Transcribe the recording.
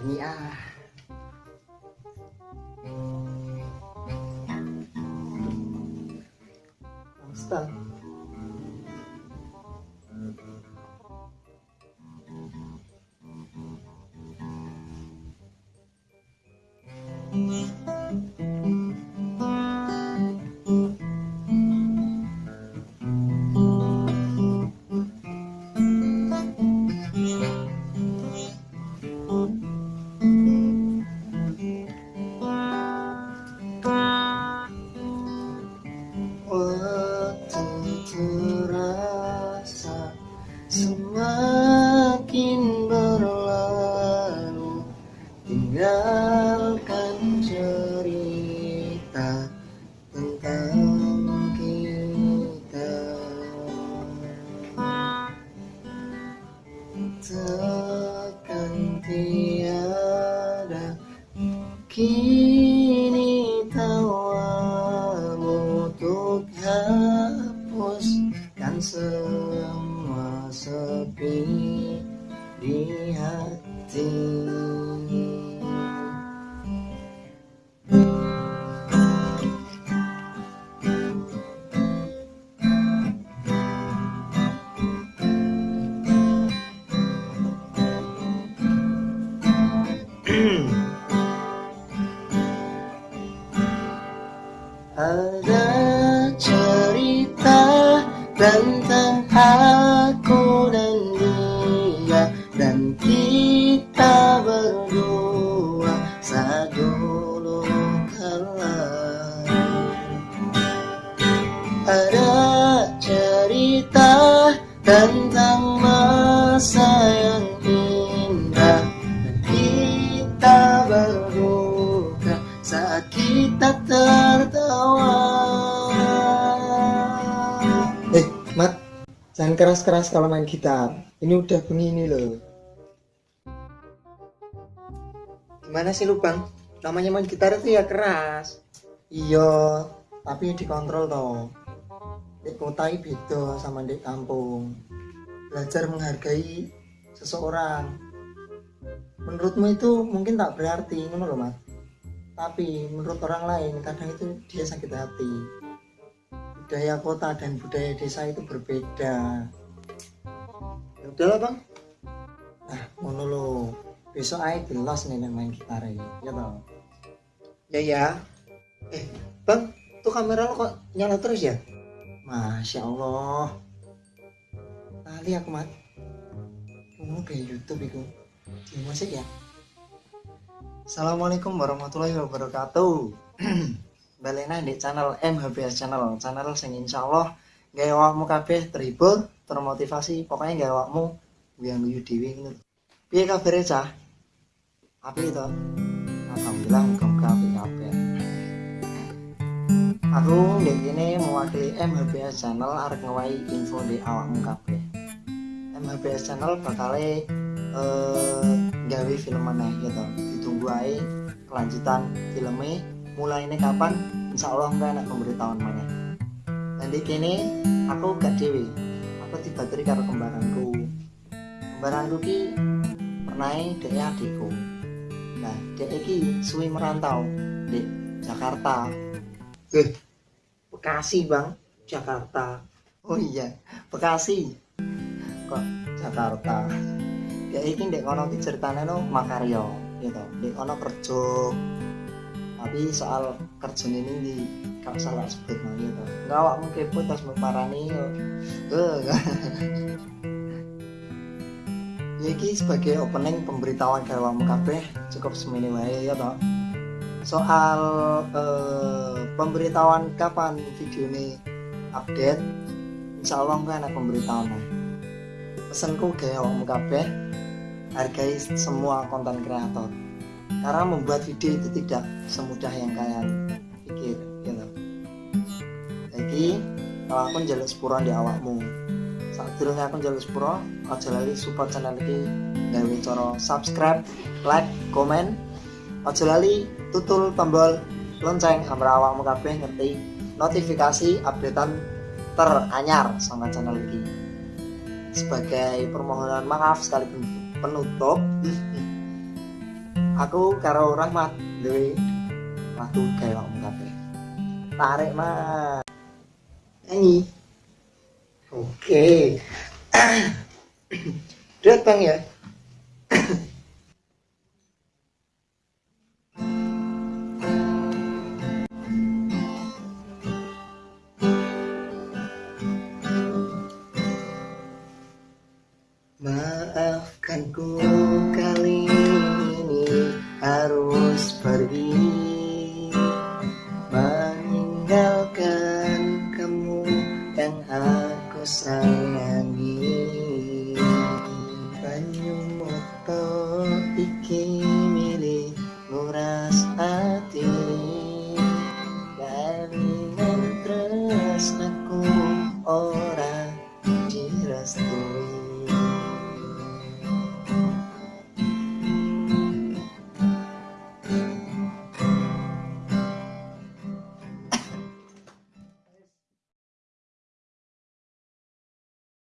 nyanyi ah Stop. Waktu semakin berlalu Tinggalkan cerita tentang kita. Takkan tiada Kini Ada jangan keras-keras kalau main gitar. Ini udah begini loh. Gimana sih lu bang? Namanya main gitar itu ya keras. Iya, tapi dikontrol toh. Di kota ini beda sama di kampung. Belajar menghargai seseorang. Menurutmu itu mungkin tak berarti ngono loh mas. Tapi menurut orang lain kadang itu dia sakit hati budaya kota dan budaya desa itu berbeda. Ya udahlah bang. Nah ngono lo besok aja gelas nih main gitar ini ya tau ya ya. Eh bang tuh kamera lo kok nyala terus ya? Masya Allah. Tali aku mat. Kamu kayak Youtube itu Di musik ya? Assalamualaikum warahmatullahi wabarakatuh Balena di channel MHBS channel Channel sing insya Allah Gaya wakmu kabeh terhibur Termotivasi Pokoknya gaya wakmu Yang guyu dewi gitu Piye kabarnya cah? Api itu Alhamdulillah muka-muka api kabeh. Aku di sini mewakili MHBS Channel arek ngewai info di awakmu kabeh. MHBS Channel bakal eh gawe film mana gitu. Ditunggu aja kelanjutan filmnya. Mulai ini kapan insya Allah nggak enak pemberitahuan mana. Dan di sini aku gak dewi. Aku tiba tiba karo kembaranku. Kembaranku ki pernah dia adikku. Nah, dia iki suwi merantau di Jakarta Eh, Bekasi bang, Jakarta. Oh iya, Bekasi. Kok Jakarta? Ya ini dek kono ki ceritanya no makaryo, gitu. Dek kono kerja. Tapi soal kerja ini di kau salah sebut gitu. Enggak awakmu kepo tas meparani yo. Eh. Iki sebagai opening pemberitahuan ke awakmu kabeh cukup semene wae ya toh soal eh, pemberitahuan kapan video ini update insya Allah kan ada pemberitahuan pesanku gaya wong kabeh hargai semua konten kreator karena membuat video itu tidak semudah yang kalian pikir gitu. Jadi kalau aku jalur sepuran di awakmu saat durungnya aku jalur sepuro aja lali support channel ini gawe cara subscribe like komen aja lali tutul tombol lonceng agar awakmu kabeh ngerti notifikasi updatean teranyar sama channel ini. Sebagai permohonan maaf sekali penutup aku karo Rahmat duwe waktu kayak om kabeh. Tarik mas. Nyanyi. Oke. Bang ya harus pergi Meninggalkan kamu yang aku sayangi. Banyu moto iki